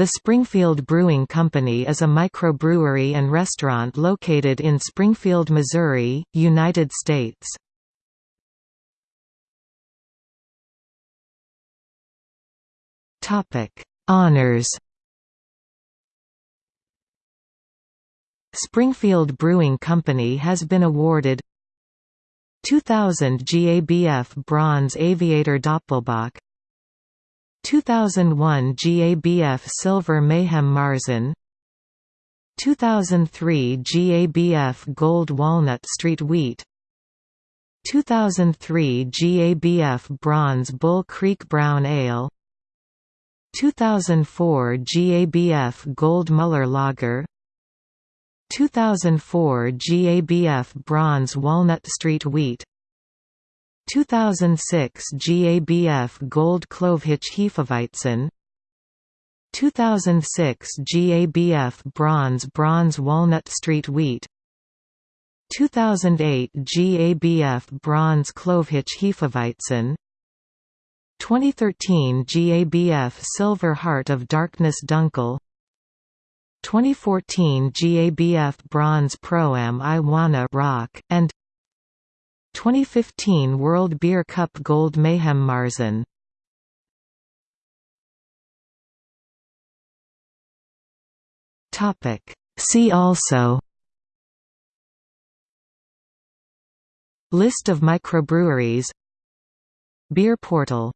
The Springfield Brewing Company is a microbrewery and restaurant located in Springfield, Missouri, United States. Honors Springfield Brewing Company has been awarded 2000 GABF Bronze Aviator Doppelbock 2001 GABF Silver Mayhem Marzen. 2003 GABF Gold Walnut Street Wheat. 2003 GABF Bronze Bull Creek Brown Ale. 2004 GABF Gold Muller Lager. 2004 GABF Bronze Walnut Street Wheat 2006 GABF Gold Klovhich Hefeweizen. 2006 GABF Bronze Bronze Walnut Street Wheat. 2008 GABF Bronze Klovhich Hefeweizen. 2013 GABF Silver Heart of Darkness Dunkel. 2014 GABF Bronze Pro-Am I Wanna Rock, and 2015 World Beer Cup Gold Mayhem Marzen. See also. List of microbreweries. Beer portal